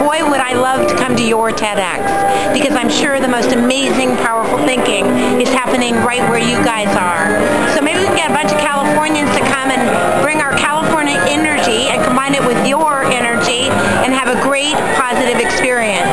boy, would I love to come to your TEDx because I'm sure the most amazing, powerful thinking is happening right where you guys are. So maybe we can get a bunch of Californians to come and bring our California energy and combine it with your energy and have a great positive experience.